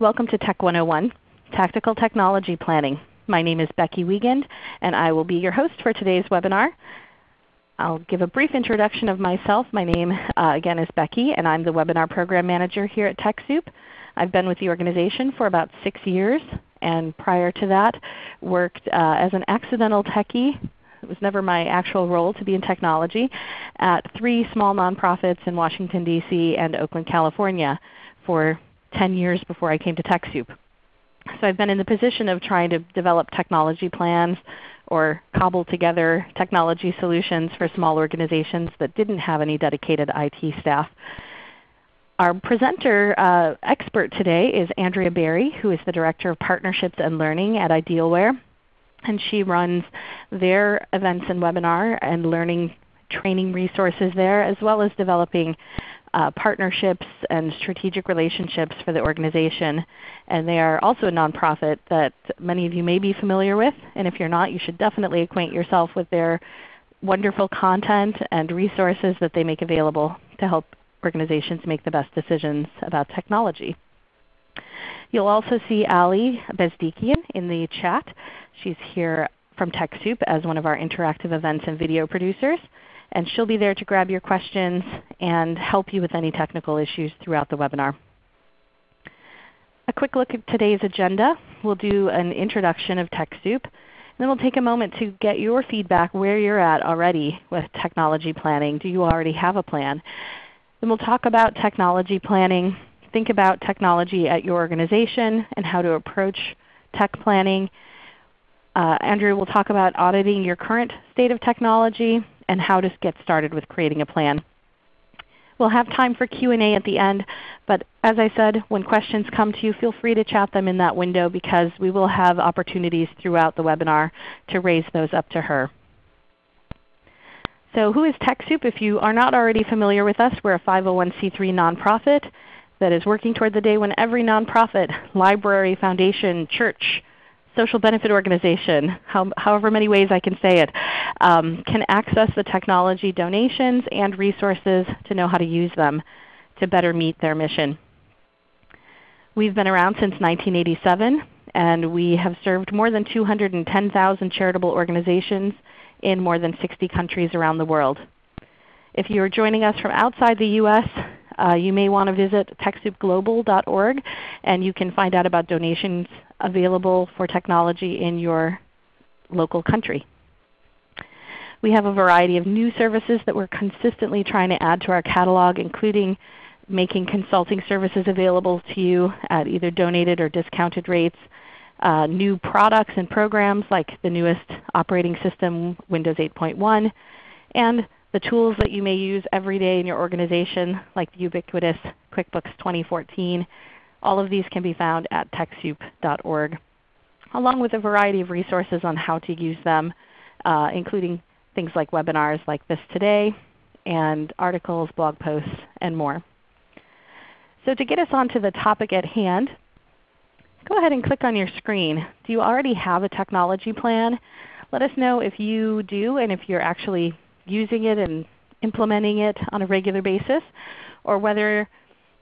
Welcome to Tech 101, Tactical Technology Planning. My name is Becky Wiegand, and I will be your host for today's webinar. I'll give a brief introduction of myself. My name uh, again is Becky, and I'm the Webinar Program Manager here at TechSoup. I've been with the organization for about 6 years, and prior to that worked uh, as an accidental techie it was never my actual role to be in technology, at three small nonprofits in Washington, D.C. and Oakland, California for 10 years before I came to TechSoup. So I've been in the position of trying to develop technology plans or cobble together technology solutions for small organizations that didn't have any dedicated IT staff. Our presenter uh, expert today is Andrea Berry, who is the Director of Partnerships and Learning at Idealware and she runs their events and webinar and learning training resources there as well as developing uh, partnerships and strategic relationships for the organization. And they are also a nonprofit that many of you may be familiar with. And if you're not, you should definitely acquaint yourself with their wonderful content and resources that they make available to help organizations make the best decisions about technology. You'll also see Ali Bezdikian in the chat. She's here from TechSoup as one of our interactive events and video producers. And she'll be there to grab your questions and help you with any technical issues throughout the webinar. A quick look at today's agenda. We'll do an introduction of TechSoup. Then we'll take a moment to get your feedback where you're at already with technology planning. Do you already have a plan? Then we'll talk about technology planning, think about technology at your organization and how to approach tech planning. Uh, Andrea will talk about auditing your current state of technology and how to get started with creating a plan. We'll have time for Q&A at the end, but as I said, when questions come to you, feel free to chat them in that window because we will have opportunities throughout the webinar to raise those up to her. So who is TechSoup? If you are not already familiar with us, we're a 501c3 nonprofit that is working toward the day when every nonprofit, library, foundation, church, social benefit organization, how, however many ways I can say it, um, can access the technology donations and resources to know how to use them to better meet their mission. We've been around since 1987 and we have served more than 210,000 charitable organizations in more than 60 countries around the world. If you are joining us from outside the U.S., uh, you may want to visit TechSoupGlobal.org and you can find out about donations available for technology in your local country. We have a variety of new services that we're consistently trying to add to our catalog, including making consulting services available to you at either donated or discounted rates, uh, new products and programs like the newest operating system, Windows 8.1, and the tools that you may use every day in your organization like the ubiquitous QuickBooks 2014. All of these can be found at TechSoup.org along with a variety of resources on how to use them uh, including things like webinars like this today and articles, blog posts, and more. So to get us onto the topic at hand, go ahead and click on your screen. Do you already have a technology plan? Let us know if you do and if you're actually using it and implementing it on a regular basis, or whether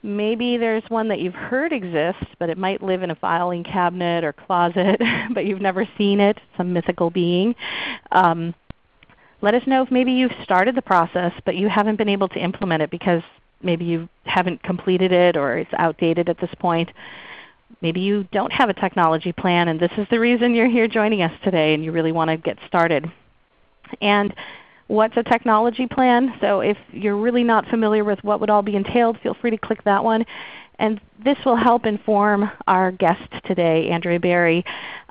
maybe there's one that you've heard exists, but it might live in a filing cabinet or closet, but you've never seen it, some mythical being. Um, let us know if maybe you've started the process, but you haven't been able to implement it because maybe you haven't completed it or it's outdated at this point. Maybe you don't have a technology plan and this is the reason you're here joining us today and you really want to get started. And what's a technology plan. So if you're really not familiar with what would all be entailed, feel free to click that one. And this will help inform our guest today, Andrea Berry,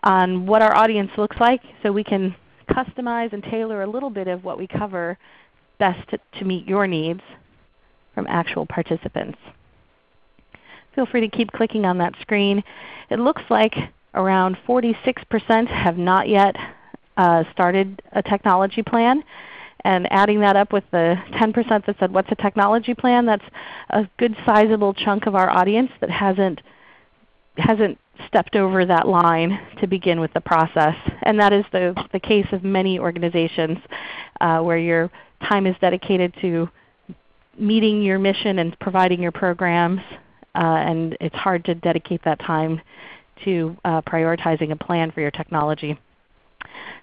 on what our audience looks like so we can customize and tailor a little bit of what we cover best to, meet your needs from actual participants. Feel free to keep clicking on that screen. It looks like around 46% have not yet uh, started a technology plan and adding that up with the 10% that said what's a technology plan, that's a good sizable chunk of our audience that hasn't, hasn't stepped over that line to begin with the process. And that is the, the case of many organizations uh, where your time is dedicated to meeting your mission and providing your programs uh, and it's hard to dedicate that time to uh, prioritizing a plan for your technology.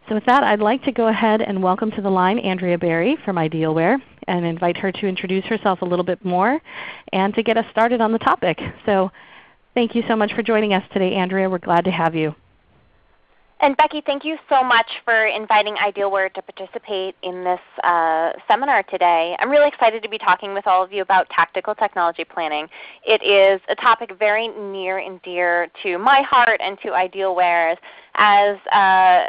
So with that, I'd like to go ahead and welcome to the line Andrea Berry from Idealware and invite her to introduce herself a little bit more and to get us started on the topic. So thank you so much for joining us today, Andrea. We're glad to have you. And Becky, thank you so much for inviting Idealware to participate in this uh, seminar today. I'm really excited to be talking with all of you about tactical technology planning. It is a topic very near and dear to my heart and to Idealware's as uh,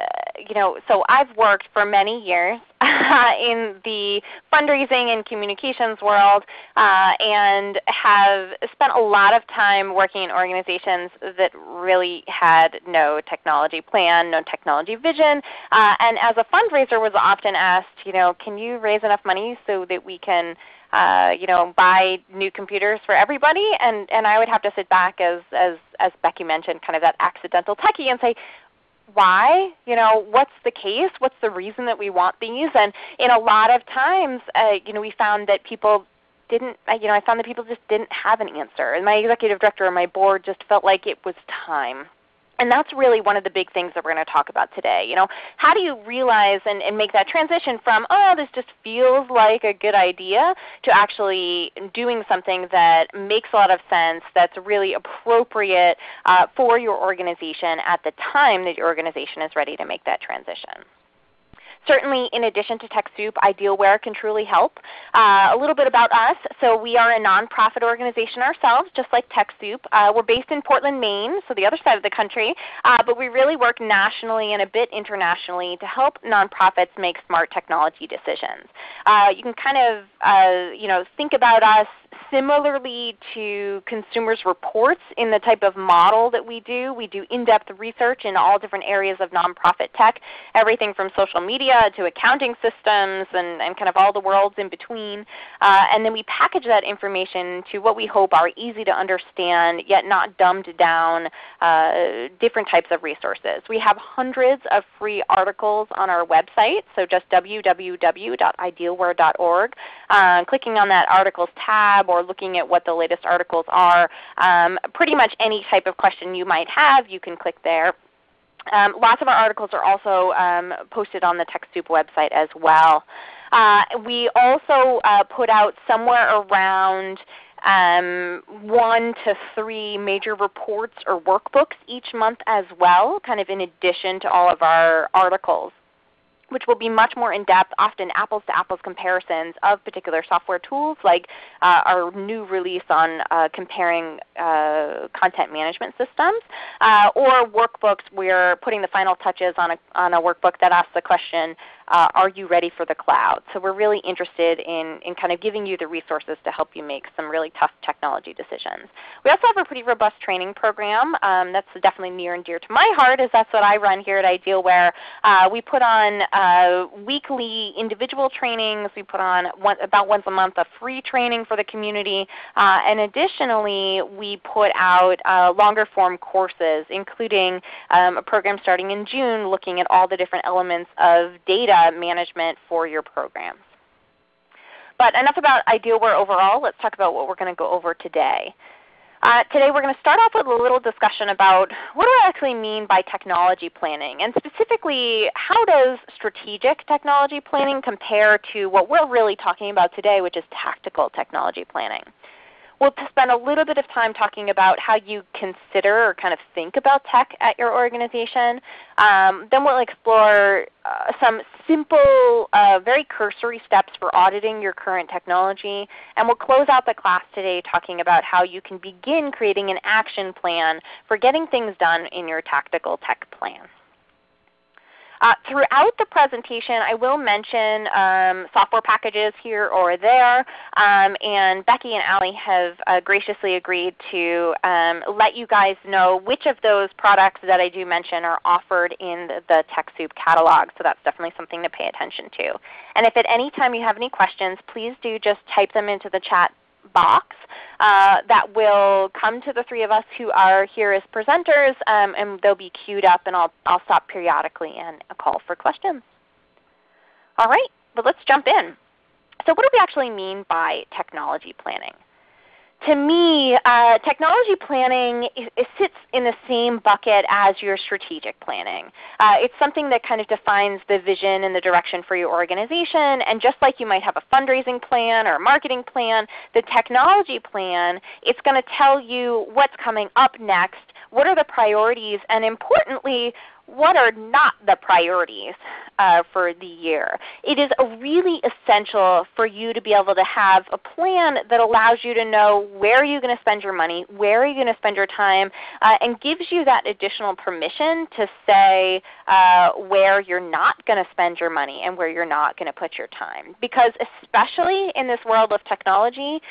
you know, so I've worked for many years in the fundraising and communications world uh, and have spent a lot of time working in organizations that really had no technology plan, no technology vision. Uh, and as a fundraiser was often asked, you know, can you raise enough money so that we can uh, you know, buy new computers for everybody, and, and I would have to sit back as, as, as Becky mentioned, kind of that accidental techie and say, why? You know, what's the case? What's the reason that we want these? And in a lot of times, uh, you know, we found that people didn't, you know, I found that people just didn't have an answer. And my executive director and my board just felt like it was time. And that's really one of the big things that we're going to talk about today. You know, how do you realize and, and make that transition from, oh, this just feels like a good idea, to actually doing something that makes a lot of sense, that's really appropriate uh, for your organization at the time that your organization is ready to make that transition. Certainly in addition to TechSoup, Idealware can truly help. Uh, a little bit about us. So we are a nonprofit organization ourselves, just like TechSoup. Uh, we're based in Portland, Maine, so the other side of the country. Uh, but we really work nationally and a bit internationally to help nonprofits make smart technology decisions. Uh, you can kind of uh, you know, think about us similarly to consumers reports in the type of model that we do. We do in-depth research in all different areas of nonprofit tech, everything from social media to accounting systems and, and kind of all the worlds in between. Uh, and then we package that information to what we hope are easy to understand yet not dumbed down uh, different types of resources. We have hundreds of free articles on our website, so just www.idealware.org. Uh, clicking on that articles tab or looking at what the latest articles are. Um, pretty much any type of question you might have, you can click there. Um, lots of our articles are also um, posted on the TechSoup website as well. Uh, we also uh, put out somewhere around um, one to three major reports or workbooks each month as well, kind of in addition to all of our articles which will be much more in-depth, often apples-to-apples comparisons of particular software tools like uh, our new release on uh, comparing uh, content management systems, uh, or workbooks. We are putting the final touches on a, on a workbook that asks the question, uh, are you ready for the cloud? So we're really interested in, in kind of giving you the resources to help you make some really tough technology decisions. We also have a pretty robust training program um, that's definitely near and dear to my heart as that's what I run here at Idealware. Uh, we put on uh, weekly individual trainings. We put on one, about once a month a free training for the community. Uh, and additionally, we put out uh, longer form courses including um, a program starting in June looking at all the different elements of data data management for your programs. But enough about Idealware overall. Let's talk about what we're going to go over today. Uh, today we're going to start off with a little discussion about what do I actually mean by technology planning, and specifically how does strategic technology planning compare to what we're really talking about today, which is tactical technology planning. We'll spend a little bit of time talking about how you consider or kind of think about tech at your organization. Um, then we'll explore uh, some simple, uh, very cursory steps for auditing your current technology. And we'll close out the class today talking about how you can begin creating an action plan for getting things done in your tactical tech plan. Uh, throughout the presentation I will mention um, software packages here or there, um, and Becky and Ali have uh, graciously agreed to um, let you guys know which of those products that I do mention are offered in the, the TechSoup catalog. So that's definitely something to pay attention to. And if at any time you have any questions, please do just type them into the chat box uh, that will come to the three of us who are here as presenters, um, and they'll be queued up, and I'll, I'll stop periodically and call for questions. All right, but let's jump in. So what do we actually mean by technology planning? To me, uh, technology planning it, it, sits in the same bucket as your strategic planning. Uh, it's something that kind of defines the vision and the direction for your organization. And just like you might have a fundraising plan or a marketing plan, the technology plan, it's going to tell you what's coming up next, what are the priorities, and importantly, what are not the priorities uh, for the year. It is really essential for you to be able to have a plan that allows you to know where you're going to spend your money, where are you going to spend your time, uh, and gives you that additional permission to say uh, where you're not going to spend your money and where you're not going to put your time. Because especially in this world of technology,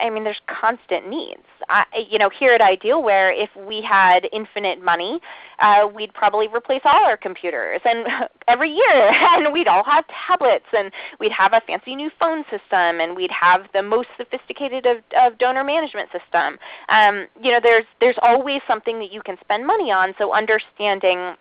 I mean, there's constant needs. I, you know, here at Idealware, if we had infinite money, uh, we'd probably replace all our computers and every year, and we'd all have tablets, and we'd have a fancy new phone system, and we'd have the most sophisticated of, of donor management system. Um, you know, there's there's always something that you can spend money on. So understanding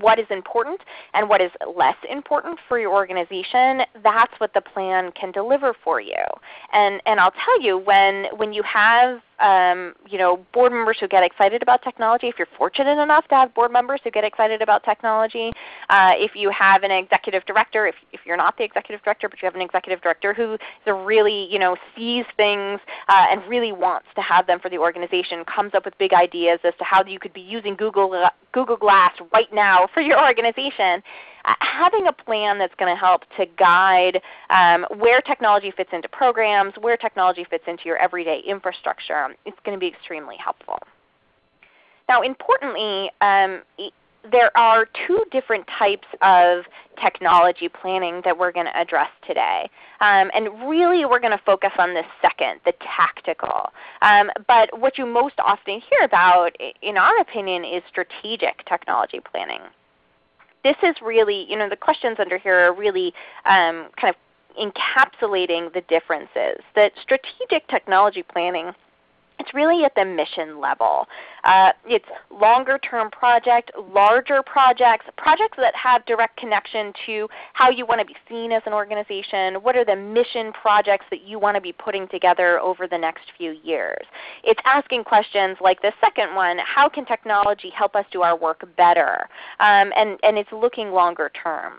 what is important and what is less important for your organization, that's what the plan can deliver for you. And, and I'll tell you, when, when you have um, you know, board members who get excited about technology, if you're fortunate enough to have board members who get excited about technology, uh, if you have an executive director, if, if you're not the executive director but you have an executive director who really you know, sees things uh, and really wants to have them for the organization, comes up with big ideas as to how you could be using Google, uh, Google Glass right now for your organization, having a plan that's going to help to guide um, where technology fits into programs, where technology fits into your everyday infrastructure, it's going to be extremely helpful. Now importantly, um, there are two different types of technology planning that we're going to address today. Um, and really we're going to focus on this second, the tactical. Um, but what you most often hear about, in our opinion, is strategic technology planning this is really, you know, the questions under here are really um, kind of encapsulating the differences. That strategic technology planning it's really at the mission level. Uh, it's longer term project, larger projects, projects that have direct connection to how you want to be seen as an organization. What are the mission projects that you want to be putting together over the next few years? It's asking questions like the second one, how can technology help us do our work better? Um, and, and it's looking longer term.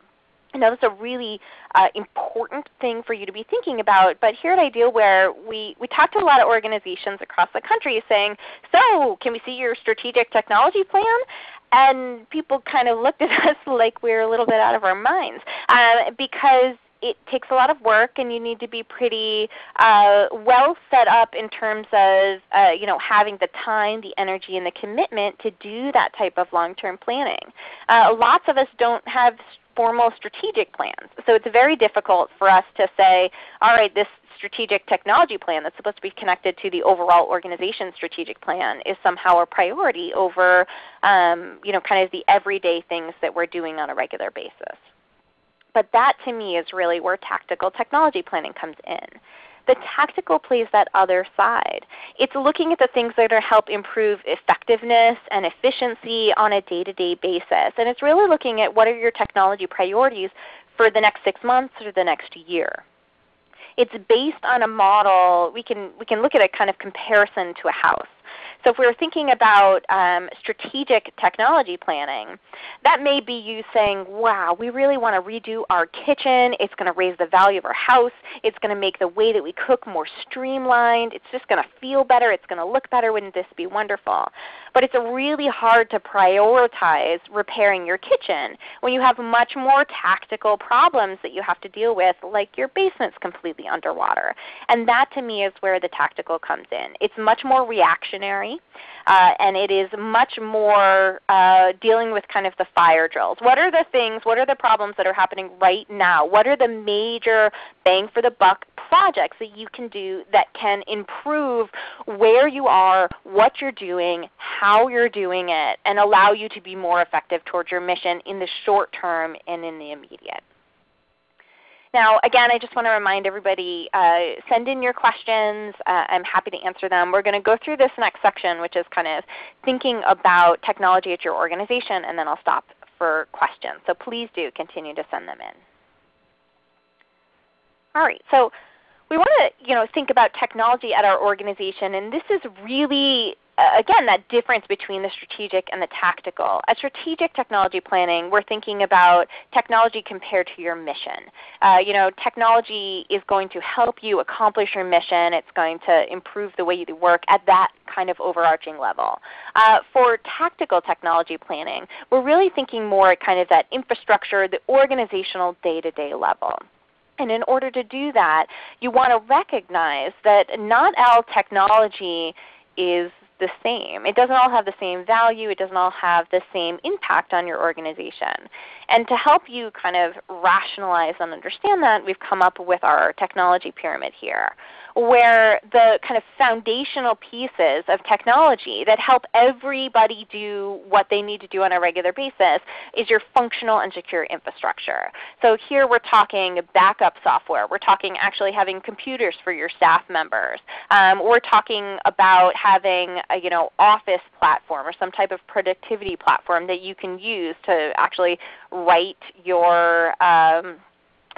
Now that's a really uh, important thing for you to be thinking about. But here at Idealware, we, we talk to a lot of organizations across the country saying, so can we see your strategic technology plan? And people kind of looked at us like we were a little bit out of our minds uh, because it takes a lot of work and you need to be pretty uh, well set up in terms of uh, you know, having the time, the energy, and the commitment to do that type of long-term planning. Uh, lots of us don't have formal strategic plans. So it's very difficult for us to say, all right, this strategic technology plan that's supposed to be connected to the overall organization strategic plan is somehow a priority over um, you know, kind of the everyday things that we're doing on a regular basis. But that to me is really where tactical technology planning comes in. The tactical plays that other side. It's looking at the things that are help improve effectiveness and efficiency on a day-to-day -day basis. And it's really looking at what are your technology priorities for the next six months or the next year. It's based on a model, we can, we can look at a kind of comparison to a house. So if we were thinking about um, strategic technology planning, that may be you saying, wow, we really want to redo our kitchen. It's going to raise the value of our house. It's going to make the way that we cook more streamlined. It's just going to feel better. It's going to look better. Wouldn't this be wonderful? But it's really hard to prioritize repairing your kitchen when you have much more tactical problems that you have to deal with like your basement's completely underwater. And that to me is where the tactical comes in. It's much more reactionary uh, and it is much more uh, dealing with kind of the fire drills. What are the things, what are the problems that are happening right now? What are the major bang for the buck projects that you can do that can improve where you are, what you're doing, how you're doing it, and allow you to be more effective towards your mission in the short term and in the immediate. Now again, I just want to remind everybody, uh, send in your questions. Uh, I'm happy to answer them. We're going to go through this next section which is kind of thinking about technology at your organization, and then I'll stop for questions. So please do continue to send them in. All right, so we want to you know, think about technology at our organization, and this is really again, that difference between the strategic and the tactical. At strategic technology planning, we're thinking about technology compared to your mission. Uh, you know, technology is going to help you accomplish your mission. It's going to improve the way you work at that kind of overarching level. Uh, for tactical technology planning, we're really thinking more at kind of that infrastructure, the organizational day-to-day -day level. And in order to do that, you want to recognize that not all technology is the same. It doesn't all have the same value. It doesn't all have the same impact on your organization. And to help you kind of rationalize and understand that, we've come up with our technology pyramid here where the kind of foundational pieces of technology that help everybody do what they need to do on a regular basis is your functional and secure infrastructure. So here we're talking backup software. We're talking actually having computers for your staff members. Um, we're talking about having a you know, office platform or some type of productivity platform that you can use to actually write your um,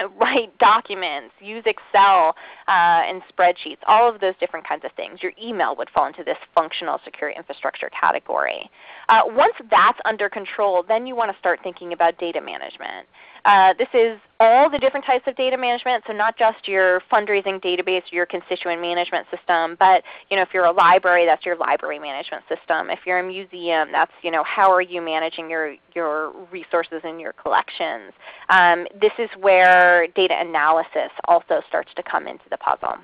write documents, use Excel uh, and spreadsheets, all of those different kinds of things. Your email would fall into this functional secure infrastructure category. Uh, once that's under control, then you want to start thinking about data management. Uh, this is all the different types of data management, so not just your fundraising database or your constituent management system, but you know, if you're a library, that's your library management system. If you're a museum, that's you know, how are you managing your, your resources and your collections. Um, this is where data analysis also starts to come into the puzzle.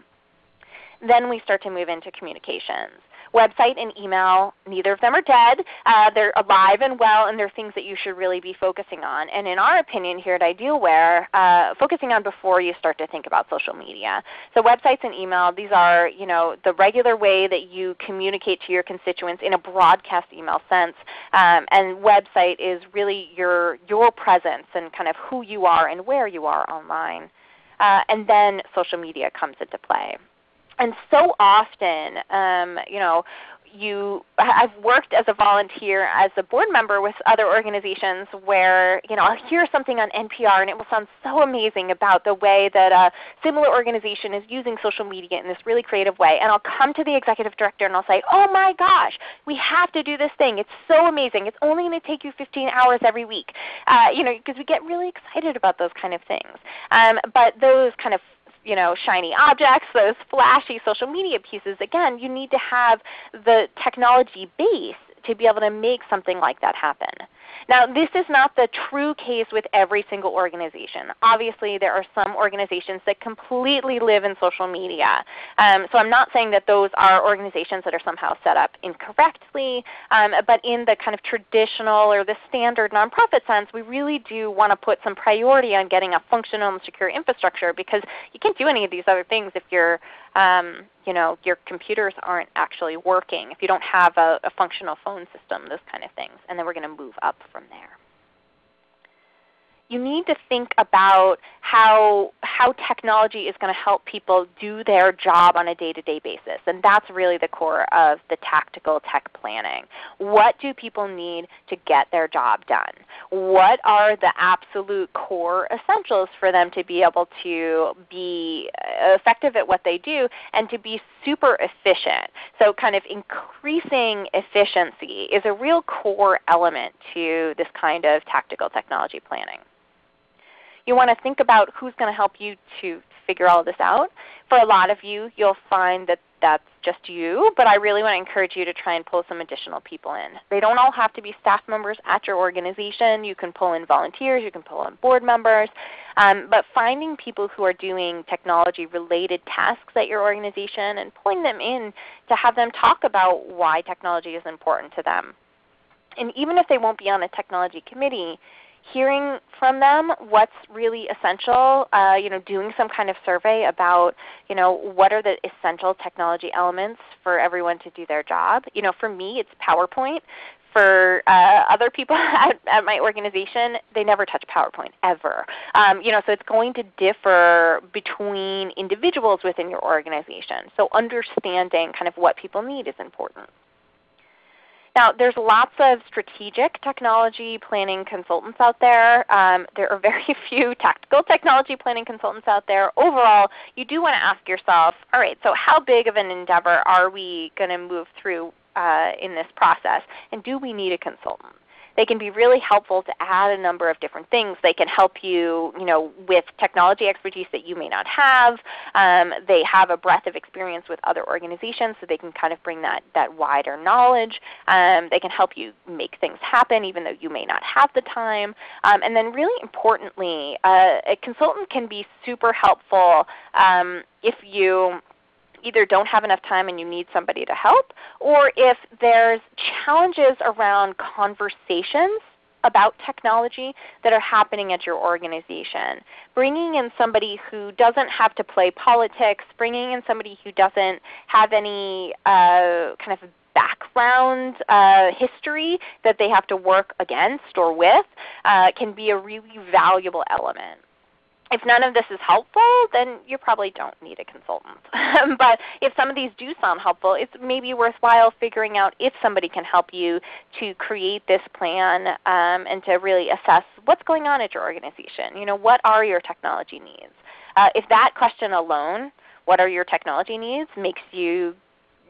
Then we start to move into communications website and email, neither of them are dead. Uh, they're alive and well, and they're things that you should really be focusing on. And in our opinion here at Idealware, uh, focusing on before you start to think about social media. So websites and email, these are you know, the regular way that you communicate to your constituents in a broadcast email sense. Um, and website is really your, your presence and kind of who you are and where you are online. Uh, and then social media comes into play and so often, um, you know, you I've worked as a volunteer as a board member with other organizations where you know I'll hear something on NPR and it will sound so amazing about the way that a similar organization is using social media in this really creative way and I'll come to the executive director and I'll say, "Oh my gosh, we have to do this thing. It's so amazing. It's only going to take you 15 hours every week." Uh, you know, because we get really excited about those kind of things. Um, but those kind of you know, shiny objects, those flashy social media pieces, again, you need to have the technology base to be able to make something like that happen. Now this is not the true case with every single organization. Obviously there are some organizations that completely live in social media. Um, so I'm not saying that those are organizations that are somehow set up incorrectly, um, but in the kind of traditional or the standard nonprofit sense, we really do want to put some priority on getting a functional and secure infrastructure because you can't do any of these other things if you're um, you know, your computers aren't actually working, if you don't have a, a functional phone system, those kind of things. And then we're going to move up from there you need to think about how, how technology is going to help people do their job on a day-to-day -day basis. And that's really the core of the tactical tech planning. What do people need to get their job done? What are the absolute core essentials for them to be able to be effective at what they do and to be super efficient? So kind of increasing efficiency is a real core element to this kind of tactical technology planning. You want to think about who's going to help you to figure all this out. For a lot of you, you'll find that that's just you, but I really want to encourage you to try and pull some additional people in. They don't all have to be staff members at your organization. You can pull in volunteers, you can pull in board members, um, but finding people who are doing technology related tasks at your organization and pulling them in to have them talk about why technology is important to them. And even if they won't be on a technology committee, hearing from them what's really essential, uh, you know, doing some kind of survey about you know, what are the essential technology elements for everyone to do their job. You know, for me it's PowerPoint. For uh, other people at, at, my organization, they never touch PowerPoint ever. Um, you know, so it's going to differ between individuals within your organization. So understanding kind of what people need is important. Now there's lots of strategic technology planning consultants out there. Um, there are very few tactical technology planning consultants out there. Overall, you do want to ask yourself, all right, so how big of an endeavor are we going to move through uh, in this process? And do we need a consultant? They can be really helpful to add a number of different things. They can help you, you know, with technology expertise that you may not have. Um, they have a breadth of experience with other organizations so they can kind of bring that, that wider knowledge. Um, they can help you make things happen even though you may not have the time. Um, and then really importantly, uh, a consultant can be super helpful um, if you either don't have enough time and you need somebody to help, or if there's challenges around conversations about technology that are happening at your organization. Bringing in somebody who doesn't have to play politics, bringing in somebody who doesn't have any uh, kind of background uh, history that they have to work against or with uh, can be a really valuable element if none of this is helpful, then you probably don't need a consultant. but if some of these do sound helpful, it's maybe worthwhile figuring out if somebody can help you to create this plan um, and to really assess what's going on at your organization. You know, what are your technology needs? Uh, if that question alone, what are your technology needs, makes you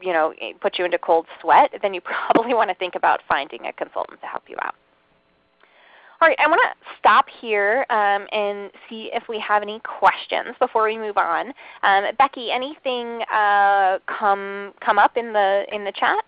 you know, put you into cold sweat, then you probably want to think about finding a consultant to help you out. All right, I want to stop here um, and see if we have any questions before we move on. Um, Becky, anything uh, come come up in the in the chat?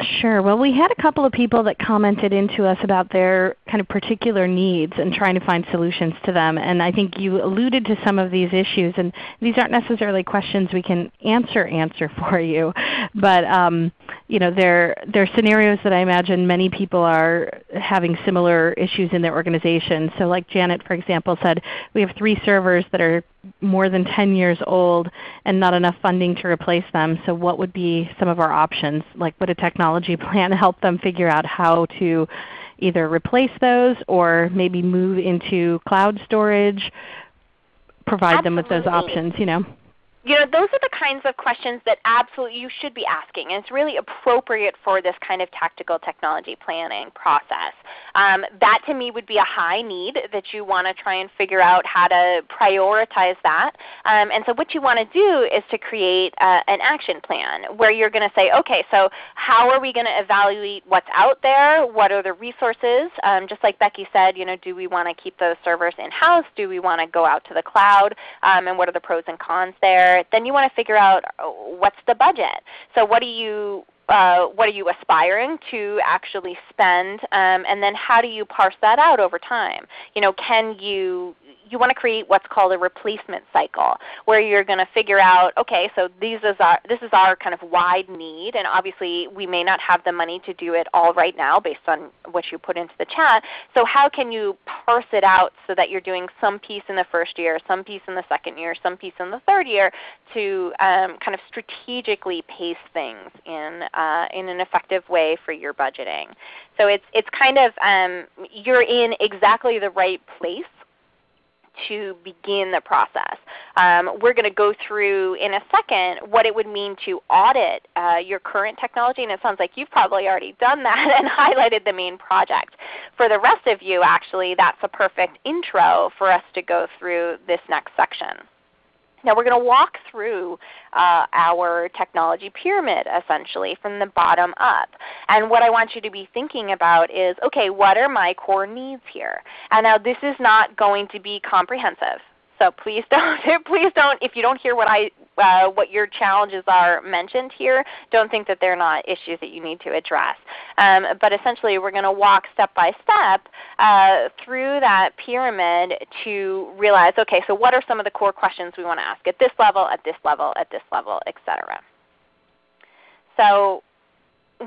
Sure. Well, we had a couple of people that commented into us about their kind of particular needs and trying to find solutions to them. And I think you alluded to some of these issues. And these aren't necessarily questions we can answer answer for you, but um, you know, they're, they're scenarios that I imagine many people are having similar issues in their organization. So like Janet, for example, said, we have three servers that are more than 10 years old and not enough funding to replace them. So what would be some of our options? Like would a technology plan to help them figure out how to either replace those or maybe move into cloud storage, provide Absolutely. them with those options? You know? You know, those are the kinds of questions that absolutely you should be asking. And it's really appropriate for this kind of tactical technology planning process. Um, that to me would be a high need that you want to try and figure out how to prioritize that. Um, and so what you want to do is to create uh, an action plan where you're going to say, okay, so how are we going to evaluate what's out there? What are the resources? Um, just like Becky said, you know, do we want to keep those servers in-house? Do we want to go out to the cloud? Um, and what are the pros and cons there? Then you want to figure out uh, what's the budget. So what do you uh, what are you aspiring to actually spend, um, and then how do you parse that out over time? You know, can you you want to create what's called a replacement cycle where you're going to figure out, okay, so these is our, this is our kind of wide need and obviously we may not have the money to do it all right now based on what you put into the chat. So how can you parse it out so that you're doing some piece in the first year, some piece in the second year, some piece in the third year to um, kind of strategically pace things in, uh, in an effective way for your budgeting. So it's, it's kind of, um, you're in exactly the right place to begin the process. Um, we're going to go through in a second what it would mean to audit uh, your current technology, and it sounds like you've probably already done that and highlighted the main project. For the rest of you actually, that's a perfect intro for us to go through this next section. Now we're going to walk through uh, our technology pyramid essentially from the bottom up. And what I want you to be thinking about is, okay, what are my core needs here? And now this is not going to be comprehensive. So please don't, please don't, if you don't hear what I, uh, what your challenges are mentioned here, don't think that they're not issues that you need to address. Um, but essentially we're going to walk step by step uh, through that pyramid to realize, okay, so what are some of the core questions we want to ask at this level, at this level, at this level, etc. So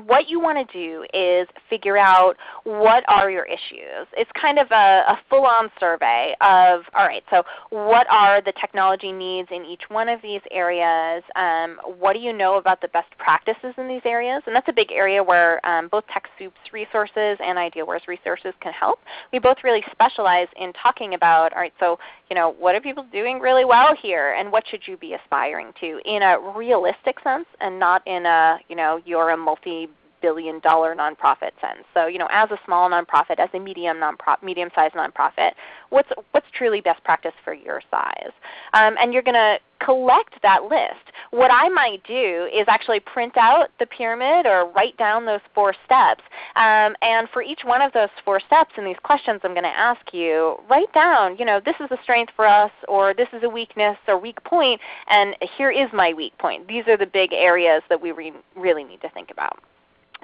what you want to do is figure out what are your issues. It's kind of a, a full-on survey of, all right, so what are the technology needs in each one of these areas? Um, what do you know about the best practices in these areas? And that's a big area where um, both TechSoup's resources and Idealware's resources can help. We both really specialize in talking about, all right, so you know, what are people doing really well here and what should you be aspiring to in a realistic sense and not in a, you know, you're a multi billion dollar nonprofit sense. So you know, as a small nonprofit, as a medium nonprofit, medium-sized nonprofit, what's what's truly best practice for your size? Um, and you're going to collect that list. What I might do is actually print out the pyramid or write down those four steps. Um, and for each one of those four steps and these questions I'm going to ask you, write down, you know, this is a strength for us or this is a weakness or weak point and here is my weak point. These are the big areas that we re really need to think about.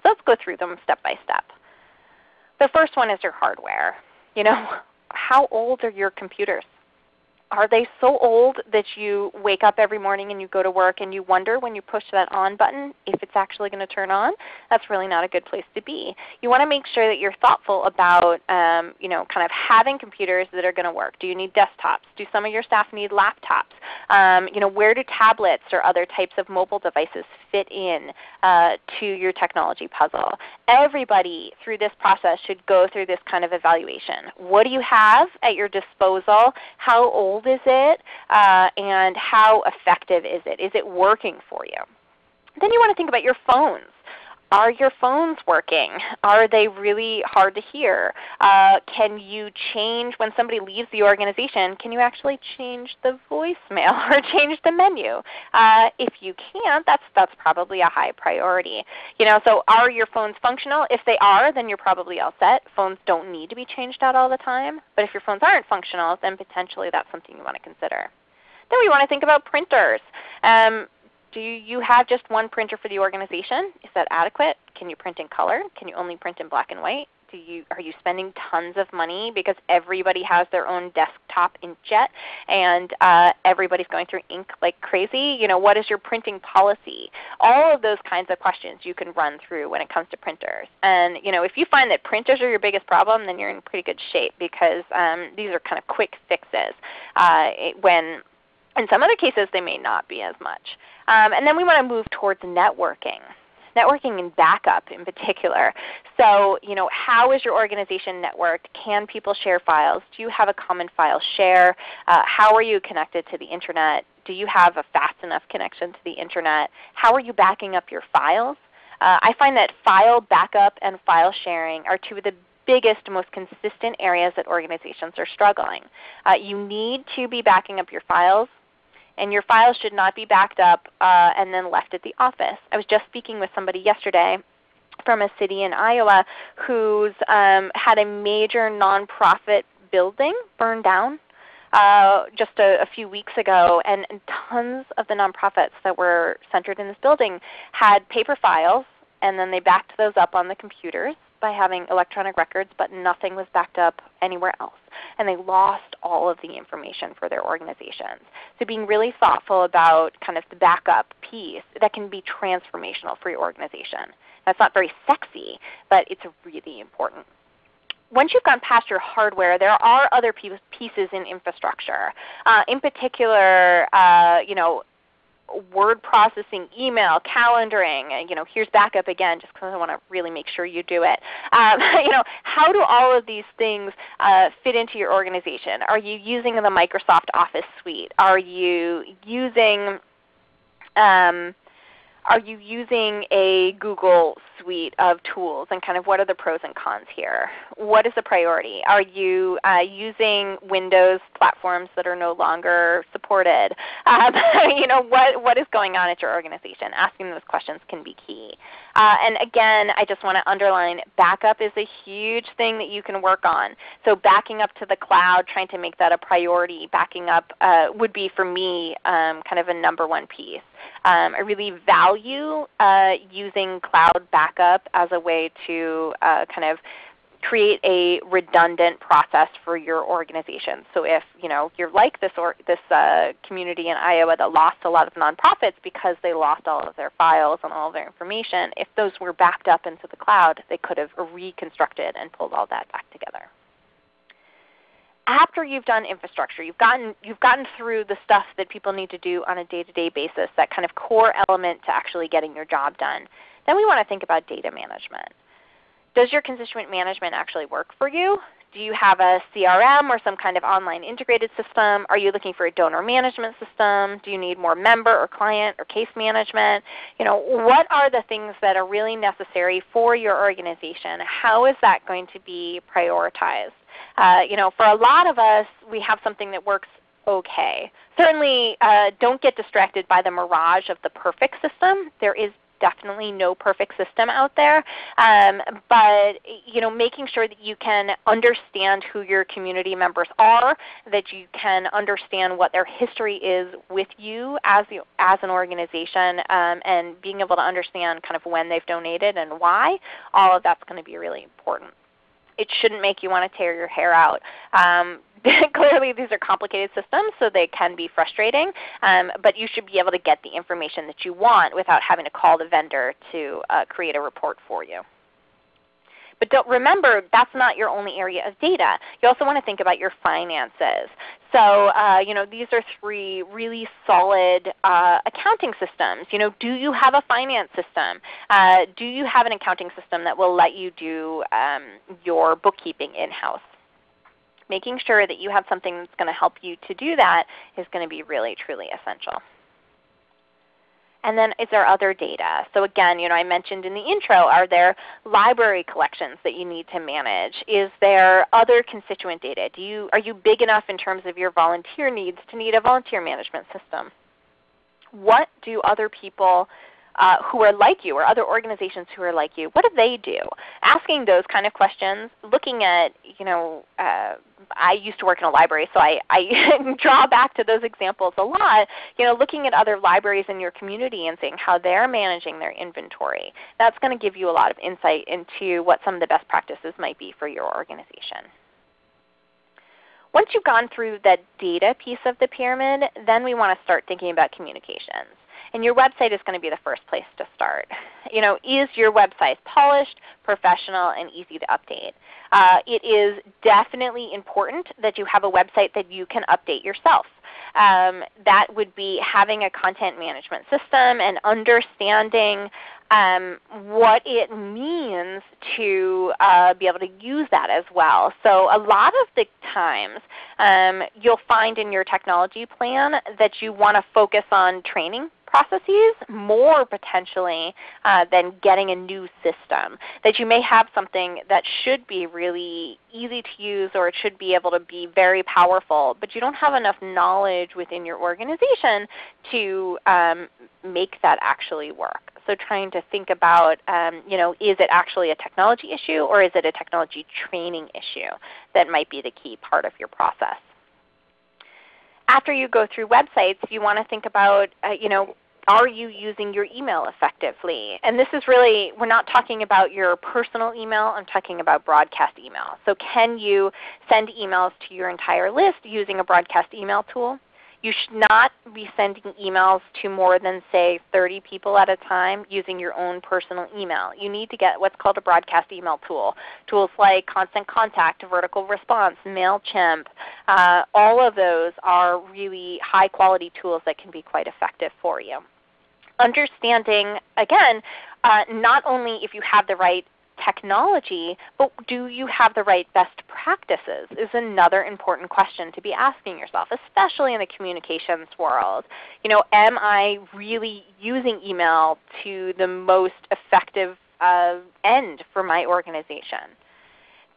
So let's go through them step by step. The first one is your hardware. You know, how old are your computers? Are they so old that you wake up every morning and you go to work and you wonder when you push that on button if it's actually going to turn on? That's really not a good place to be. You want to make sure that you're thoughtful about um, you know, kind of having computers that are going to work. Do you need desktops? Do some of your staff need laptops? Um, you know, where do tablets or other types of mobile devices fit in uh, to your technology puzzle? Everybody through this process should go through this kind of evaluation. What do you have at your disposal? How old is it? Uh, and how effective is it? Is it working for you? Then you want to think about your phones. Are your phones working? Are they really hard to hear? Uh, can you change when somebody leaves the organization? Can you actually change the voicemail or change the menu? Uh, if you can't, that's that's probably a high priority. You know, so are your phones functional? If they are, then you're probably all set. Phones don't need to be changed out all the time. But if your phones aren't functional, then potentially that's something you want to consider. Then we want to think about printers. Um, do you have just one printer for the organization? Is that adequate? Can you print in color? Can you only print in black and white? Do you, are you spending tons of money because everybody has their own desktop inkjet and uh, everybody's going through ink like crazy? You know, what is your printing policy? All of those kinds of questions you can run through when it comes to printers. And you know, if you find that printers are your biggest problem, then you're in pretty good shape because um, these are kind of quick fixes uh, when in some other cases they may not be as much. Um, and then we want to move towards networking. Networking and backup in particular. So you know, how is your organization networked? Can people share files? Do you have a common file share? Uh, how are you connected to the Internet? Do you have a fast enough connection to the Internet? How are you backing up your files? Uh, I find that file backup and file sharing are two of the biggest, most consistent areas that organizations are struggling. Uh, you need to be backing up your files and your files should not be backed up uh, and then left at the office. I was just speaking with somebody yesterday from a city in Iowa who's um, had a major nonprofit building burned down uh, just a, a, few weeks ago, and, and, tons of the nonprofits that were centered in this building had paper files, and then they backed those up on the computers by having electronic records, but nothing was backed up anywhere else and they lost all of the information for their organizations. So being really thoughtful about kind of the backup piece that can be transformational for your organization. That's not very sexy, but it's really important once you've gone past your hardware, there are other pieces in infrastructure. Uh, in particular, uh, you know, word processing, email, calendaring. You know, here's backup again, just because I want to really make sure you do it. Um, you know, how do all of these things uh, fit into your organization? Are you using the Microsoft Office suite? Are you using um, are you using a Google suite of tools and kind of what are the pros and cons here? What is the priority? Are you uh, using Windows platforms that are no longer supported? Um, you know, what, what is going on at your organization? Asking those questions can be key. Uh, and again, I just want to underline backup is a huge thing that you can work on. So backing up to the cloud, trying to make that a priority, backing up uh, would be for me um, kind of a number one piece. Um, I really value uh, using cloud backup as a way to uh, kind of create a redundant process for your organization. So if you know you're like this or this uh, community in Iowa that lost a lot of nonprofits because they lost all of their files and all of their information, if those were backed up into the cloud, they could have reconstructed and pulled all that back together after you've done infrastructure, you've gotten, you've gotten through the stuff that people need to do on a day-to-day -day basis, that kind of core element to actually getting your job done, then we want to think about data management. Does your constituent management actually work for you? Do you have a CRM or some kind of online integrated system? Are you looking for a donor management system? Do you need more member or client or case management? You know, what are the things that are really necessary for your organization? How is that going to be prioritized? Uh, you know, for a lot of us, we have something that works okay. Certainly uh, don't get distracted by the mirage of the perfect system. There is definitely no perfect system out there. Um, but you know, making sure that you can understand who your community members are, that you can understand what their history is with you as, the, as an organization, um, and being able to understand kind of when they've donated and why, all of that's going to be really important it shouldn't make you want to tear your hair out. Um, clearly these are complicated systems, so they can be frustrating, um, but you should be able to get the information that you want without having to call the vendor to uh, create a report for you. But don't remember, that's not your only area of data. You also want to think about your finances. So uh, you know, these are three really solid uh, accounting systems. You know, do you have a finance system? Uh, do you have an accounting system that will let you do um, your bookkeeping in-house? Making sure that you have something that's going to help you to do that is going to be really, truly essential. And then is there other data? So again, you know, I mentioned in the intro, are there library collections that you need to manage? Is there other constituent data? Do you, are you big enough in terms of your volunteer needs to need a volunteer management system? What do other people uh, who are like you or other organizations who are like you, what do they do? Asking those kind of questions, looking at, you know, uh, I used to work in a library, so I, I draw back to those examples a lot. You know, looking at other libraries in your community and seeing how they're managing their inventory. That's going to give you a lot of insight into what some of the best practices might be for your organization. Once you've gone through that data piece of the pyramid, then we want to start thinking about communications. And your website is going to be the first place to start. You know, is your website polished, professional, and easy to update? Uh, it is definitely important that you have a website that you can update yourself. Um, that would be having a content management system and understanding um, what it means to uh, be able to use that as well. So a lot of the times um, you'll find in your technology plan that you want to focus on training processes more potentially uh, than getting a new system. That you may have something that should be really easy to use or it should be able to be very powerful, but you don't have enough knowledge within your organization to um, make that actually work. So trying to think about, um, you know, is it actually a technology issue or is it a technology training issue that might be the key part of your process after you go through websites, you want to think about, uh, you know, are you using your email effectively? And this is really, we're not talking about your personal email, I'm talking about broadcast email. So can you send emails to your entire list using a broadcast email tool? You should not be sending emails to more than say 30 people at a time using your own personal email. You need to get what's called a broadcast email tool. Tools like Constant Contact, Vertical Response, MailChimp, uh, all of those are really high quality tools that can be quite effective for you understanding, again, uh, not only if you have the right technology, but do you have the right best practices is another important question to be asking yourself, especially in the communications world. You know, am I really using email to the most effective uh, end for my organization?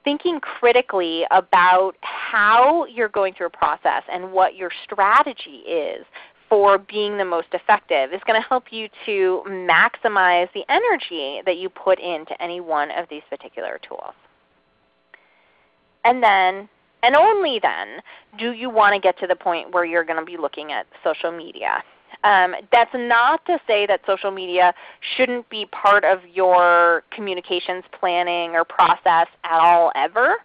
Thinking critically about how you're going through a process and what your strategy is for being the most effective is going to help you to maximize the energy that you put into any one of these particular tools. And then, and only then, do you want to get to the point where you're going to be looking at social media. Um, that's not to say that social media shouldn't be part of your communications planning or process at all ever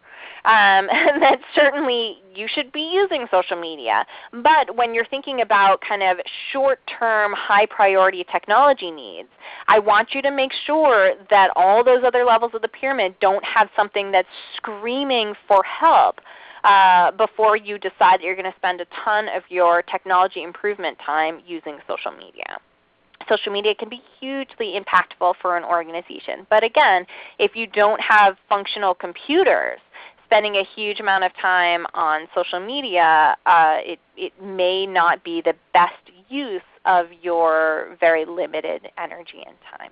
um, that certainly you should be using social media. But when you're thinking about kind of short-term, high-priority technology needs, I want you to make sure that all those other levels of the pyramid don't have something that's screaming for help uh, before you decide that you're going to spend a ton of your technology improvement time using social media social media can be hugely impactful for an organization. But again, if you don't have functional computers spending a huge amount of time on social media, uh, it, it may not be the best use of your very limited energy and time.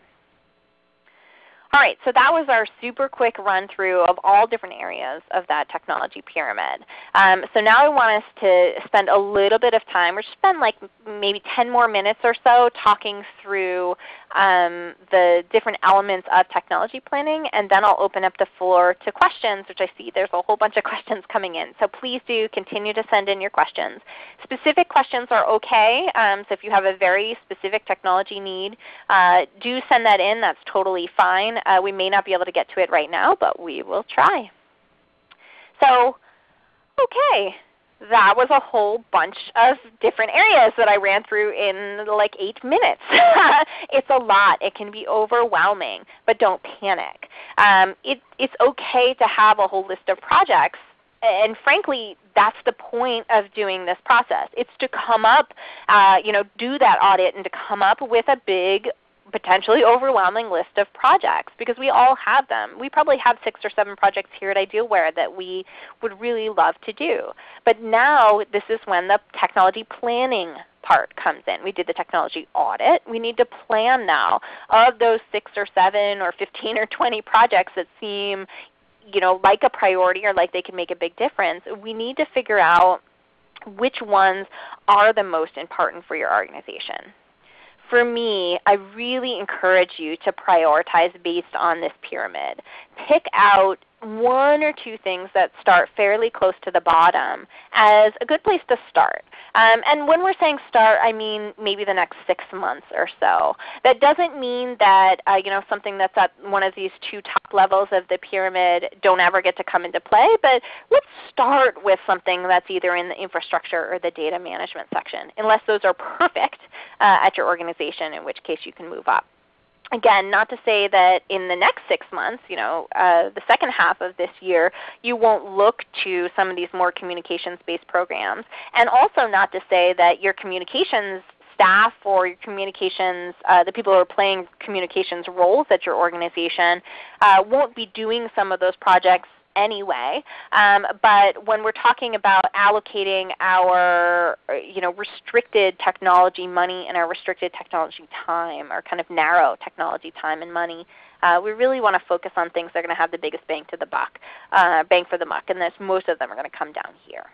All right, so that was our super quick run through of all different areas of that technology pyramid. Um, so now I want us to spend a little bit of time, or spend like maybe 10 more minutes or so talking through um, the different elements of technology planning, and then I'll open up the floor to questions, which I see there's a whole bunch of questions coming in. So please do continue to send in your questions. Specific questions are okay, um, so if you have a very specific technology need, uh, do send that in. That's totally fine. Uh, we may not be able to get to it right now, but we will try. So, okay, that was a whole bunch of different areas that I ran through in like 8 minutes. it's a lot. It can be overwhelming, but don't panic. Um, it, it's okay to have a whole list of projects and frankly, that's the point of doing this process. It's to come up, uh, you know, do that audit and to come up with a big potentially overwhelming list of projects because we all have them. We probably have six or seven projects here at Idealware that we would really love to do. But now this is when the technology planning part comes in. We did the technology audit. We need to plan now of those 6 or 7 or 15 or 20 projects that seem you know, like a priority or like they can make a big difference. We need to figure out which ones are the most important for your organization for me, I really encourage you to prioritize based on this pyramid. Pick out one or two things that start fairly close to the bottom as a good place to start. Um, and when we're saying start, I mean maybe the next six months or so. That doesn't mean that uh, you know something that's at one of these two top levels of the pyramid don't ever get to come into play. But let's start with something that's either in the infrastructure or the data management section, unless those are perfect uh, at your organization, in which case you can move up again, not to say that in the next six months, you know, uh, the second half of this year, you won't look to some of these more communications-based programs. And also not to say that your communications staff or your communications, uh, the people who are playing communications roles at your organization uh, won't be doing some of those projects anyway. Um, but when we're talking about allocating our you know, restricted technology money and our restricted technology time, or kind of narrow technology time and money, uh, we really want to focus on things that are going to have the biggest bang to the buck, uh, bang for the buck, and this, most of them are going to come down here.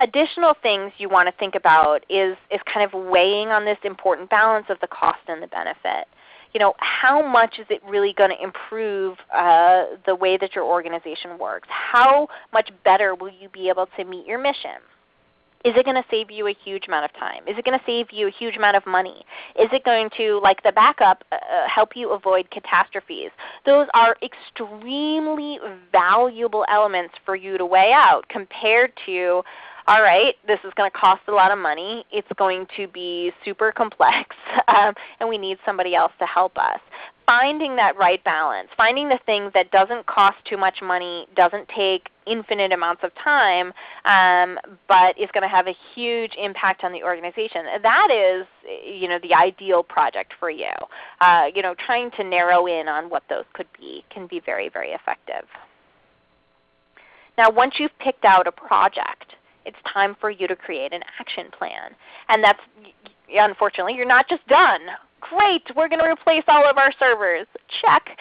Additional things you want to think about is, is kind of weighing on this important balance of the cost and the benefit you know, how much is it really going to improve uh, the way that your organization works? How much better will you be able to meet your mission? Is it going to save you a huge amount of time? Is it going to save you a huge amount of money? Is it going to, like the backup, uh, uh, help you avoid catastrophes? Those are extremely valuable elements for you to weigh out compared to all right, this is going to cost a lot of money. It's going to be super complex, um, and we need somebody else to help us. Finding that right balance, finding the thing that doesn't cost too much money, doesn't take infinite amounts of time, um, but is going to have a huge impact on the organization. That is you know, the ideal project for you. Uh, you know, trying to narrow in on what those could be can be very, very effective. Now once you've picked out a project, it's time for you to create an action plan. And that's unfortunately, you're not just done. Great, we're going to replace all of our servers. Check.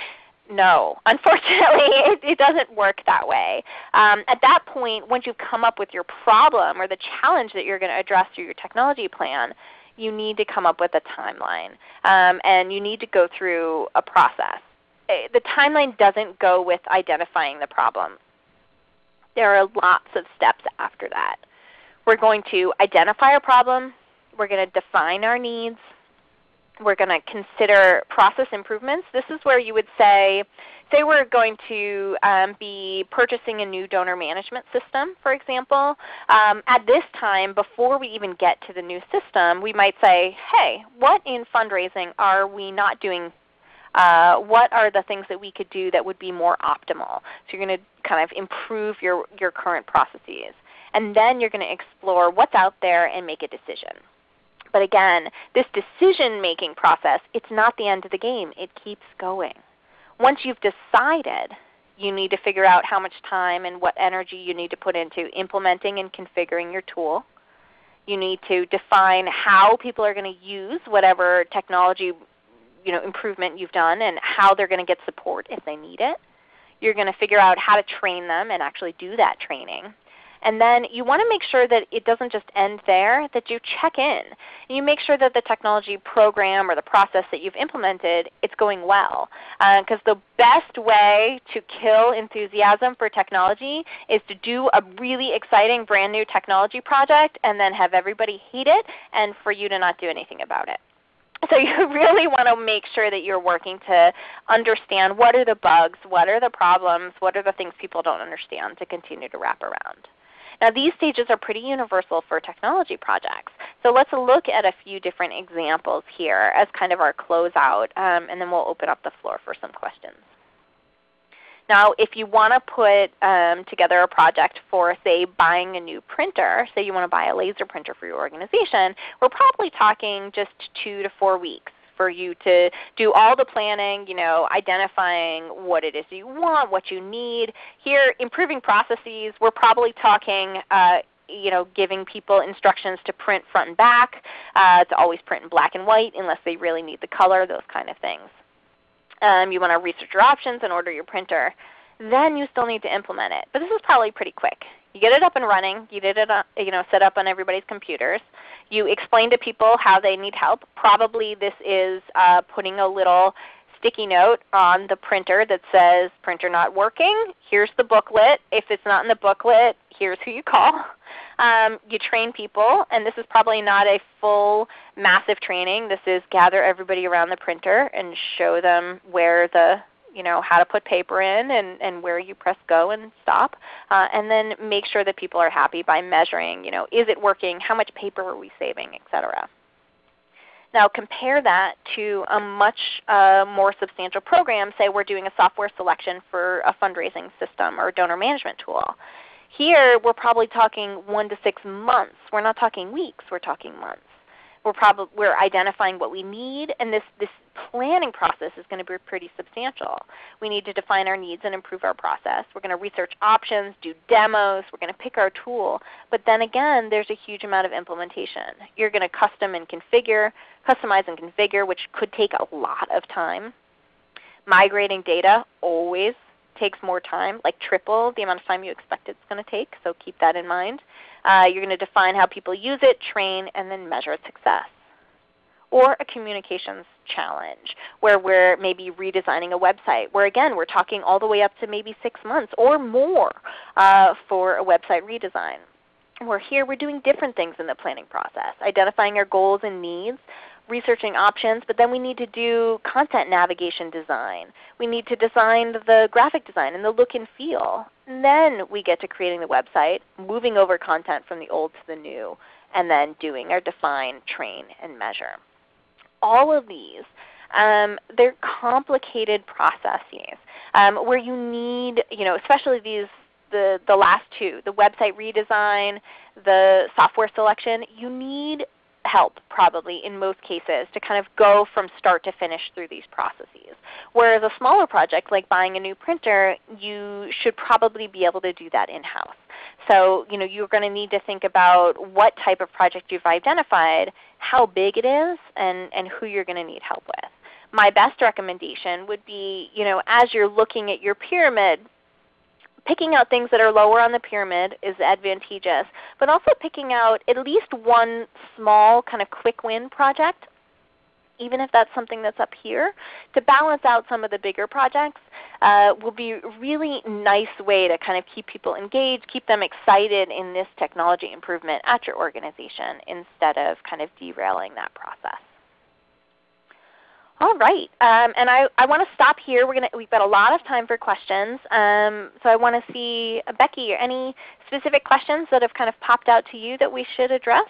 No, unfortunately, it, it, doesn't work that way. Um, at that point, once you've come up with your problem or the challenge that you're going to address through your technology plan, you need to come up with a timeline. Um, and you need to go through a process. Eh, the timeline doesn't go with identifying the problem there are lots of steps after that. We're going to identify a problem. We're going to define our needs. We're going to consider process improvements. This is where you would say, say we're going to um, be purchasing a new donor management system, for example. Um, at this time, before we even get to the new system, we might say, hey, what in fundraising are we not doing uh, what are the things that we could do that would be more optimal? So you're going to kind of improve your, your current processes. And then you're going to explore what's out there and make a decision. But again, this decision-making process, it's not the end of the game. It keeps going. Once you've decided, you need to figure out how much time and what energy you need to put into implementing and configuring your tool. You need to define how people are going to use whatever technology you know, improvement you've done and how they're going to get support if they need it. You're going to figure out how to train them and actually do that training. And then you want to make sure that it doesn't just end there, that you check in. And you make sure that the technology program or the process that you've implemented, it's going well. Because uh, the best way to kill enthusiasm for technology is to do a really exciting brand new technology project and then have everybody hate it and for you to not do anything about it. So you really want to make sure that you're working to understand what are the bugs, what are the problems, what are the things people don't understand to continue to wrap around. Now these stages are pretty universal for technology projects. So let's look at a few different examples here as kind of our closeout, um, and then we'll open up the floor for some questions. Now if you want to put um, together a project for say buying a new printer, say you want to buy a laser printer for your organization, we're probably talking just two to four weeks for you to do all the planning, you know, identifying what it is you want, what you need. Here, improving processes, we're probably talking uh, you know, giving people instructions to print front and back, uh, to always print in black and white unless they really need the color, those kind of things. Um, you want to research your options and order your printer. Then you still need to implement it. But this is probably pretty quick. You get it up and running. You did it on, you know, set up on everybody's computers. You explain to people how they need help. Probably this is uh, putting a little sticky note on the printer that says printer not working. Here's the booklet. If it's not in the booklet, here's who you call. Um, you train people, and this is probably not a full massive training. This is gather everybody around the printer and show them where the you know, how to put paper in and, and where you press go and stop. Uh, and then make sure that people are happy by measuring, you know, is it working, how much paper are we saving, etc. Now compare that to a much uh, more substantial program. Say we're doing a software selection for a fundraising system or donor management tool. Here we're probably talking one to six months. We're not talking weeks, we're talking months. We're, probably, we're identifying what we need, and this, this planning process is going to be pretty substantial. We need to define our needs and improve our process. We're going to research options, do demos, we're going to pick our tool. But then again, there's a huge amount of implementation. You're going to custom and configure, customize and configure, which could take a lot of time. Migrating data always takes more time, like triple the amount of time you expect it's going to take, so keep that in mind. Uh, you're going to define how people use it, train, and then measure success. Or a communications challenge where we're maybe redesigning a website, where again we're talking all the way up to maybe six months or more uh, for a website redesign. Where here we're doing different things in the planning process, identifying our goals and needs, researching options, but then we need to do content navigation design. We need to design the graphic design and the look and feel. And then we get to creating the website, moving over content from the old to the new, and then doing our define, train, and measure. All of these, um, they're complicated processes um, where you need, you know, especially these the, the last two, the website redesign, the software selection, you need help probably in most cases to kind of go from start to finish through these processes. Whereas a smaller project like buying a new printer, you should probably be able to do that in-house. So you know, you're going to need to think about what type of project you've identified, how big it is, and, and who you're going to need help with. My best recommendation would be you know, as you're looking at your pyramid, picking out things that are lower on the pyramid is advantageous, but also picking out at least one small kind of quick win project, even if that's something that's up here, to balance out some of the bigger projects uh, will be a really nice way to kind of keep people engaged, keep them excited in this technology improvement at your organization instead of kind of derailing that process. All right, um, and I, I want to stop here. We're gonna, we've got a lot of time for questions. Um, so I want to see, uh, Becky, any specific questions that have kind of popped out to you that we should address?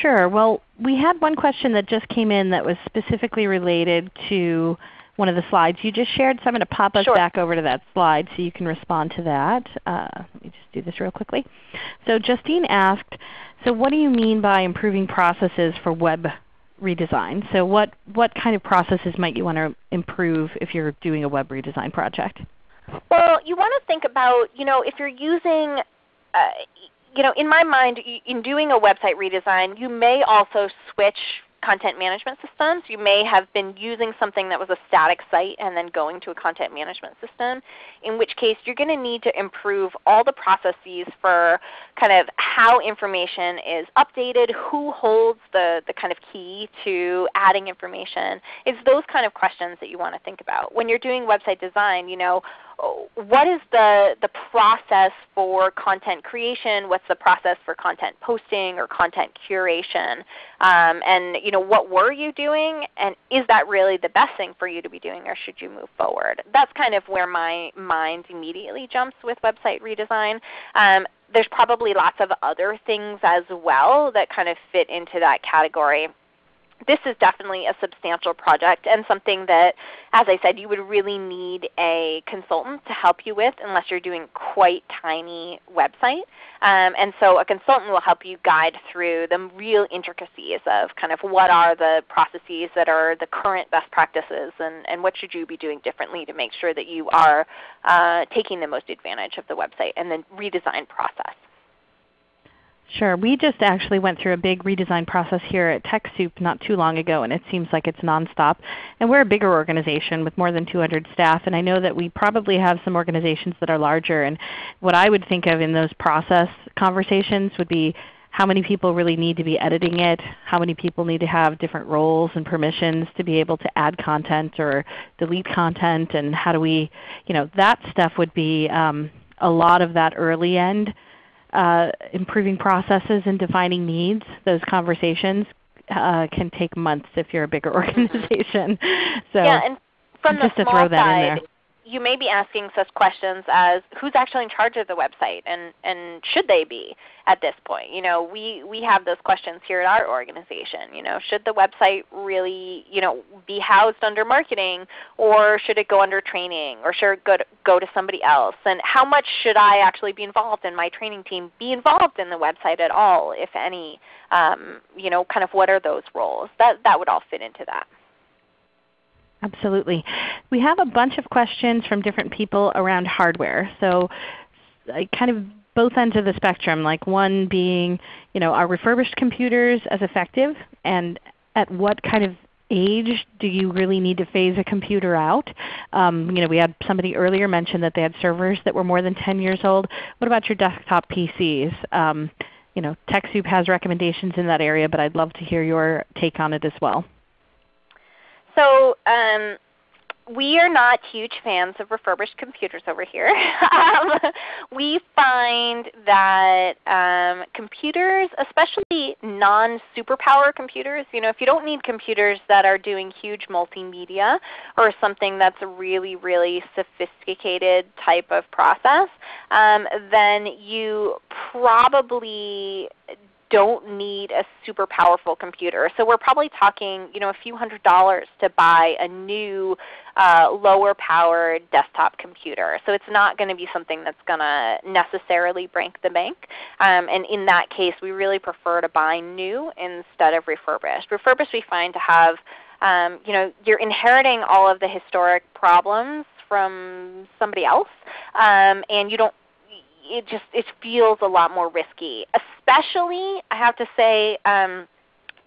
Sure. Well, we had one question that just came in that was specifically related to one of the slides you just shared. So I'm going to pop us sure. back over to that slide so you can respond to that. Uh, let me just do this real quickly. So Justine asked, so what do you mean by improving processes for web redesign. So what, what kind of processes might you want to improve if you're doing a web redesign project? Well, you want to think about, you know, if you're using, uh, you know, in my mind, in doing a website redesign, you may also switch content management systems. You may have been using something that was a static site and then going to a content management system, in which case you're going to need to improve all the processes for kind of how information is updated, who holds the, the kind of key to adding information. It's those kind of questions that you want to think about. When you're doing website design, you know, what is the, the process for content creation? What's the process for content posting or content curation? Um, and you know, what were you doing? And is that really the best thing for you to be doing or should you move forward? That's kind of where my mind immediately jumps with website redesign. Um, there's probably lots of other things as well that kind of fit into that category this is definitely a substantial project and something that, as I said, you would really need a consultant to help you with unless you're doing quite tiny website. Um, and so a consultant will help you guide through the real intricacies of kind of what are the processes that are the current best practices and, and what should you be doing differently to make sure that you are uh, taking the most advantage of the website and the redesign process. Sure. We just actually went through a big redesign process here at TechSoup not too long ago, and it seems like it's nonstop. And we're a bigger organization with more than 200 staff, and I know that we probably have some organizations that are larger. And what I would think of in those process conversations would be how many people really need to be editing it, how many people need to have different roles and permissions to be able to add content or delete content, and how do we, you know, that stuff would be um, a lot of that early end uh, improving processes and defining needs, those conversations uh, can take months if you're a bigger organization. so yeah, and from just the to throw that side, in there you may be asking such questions as who's actually in charge of the website and, and should they be at this point? You know, we, we have those questions here at our organization. You know, should the website really you know, be housed under marketing or should it go under training or should it go to, go to somebody else? And how much should I actually be involved in my training team be involved in the website at all, if any? Um, you know, kind of what are those roles? That, that would all fit into that. Absolutely. We have a bunch of questions from different people around hardware. So kind of both ends of the spectrum, like one being, you know, are refurbished computers as effective? And at what kind of age do you really need to phase a computer out? Um, you know, we had somebody earlier mention that they had servers that were more than 10 years old. What about your desktop PCs? Um, you know, TechSoup has recommendations in that area, but I'd love to hear your take on it as well. So um, we are not huge fans of refurbished computers over here. um, we find that um, computers, especially non-superpower computers, you know, if you don't need computers that are doing huge multimedia or something that's a really, really sophisticated type of process, um, then you probably don't need a super powerful computer. So we're probably talking you know, a few hundred dollars to buy a new uh, lower powered desktop computer. So it's not going to be something that's going to necessarily break the bank. Um, and in that case we really prefer to buy new instead of refurbished. Refurbished we find to have um, you know, you're inheriting all of the historic problems from somebody else, um, and you don't it just it feels a lot more risky. Especially, I have to say, um,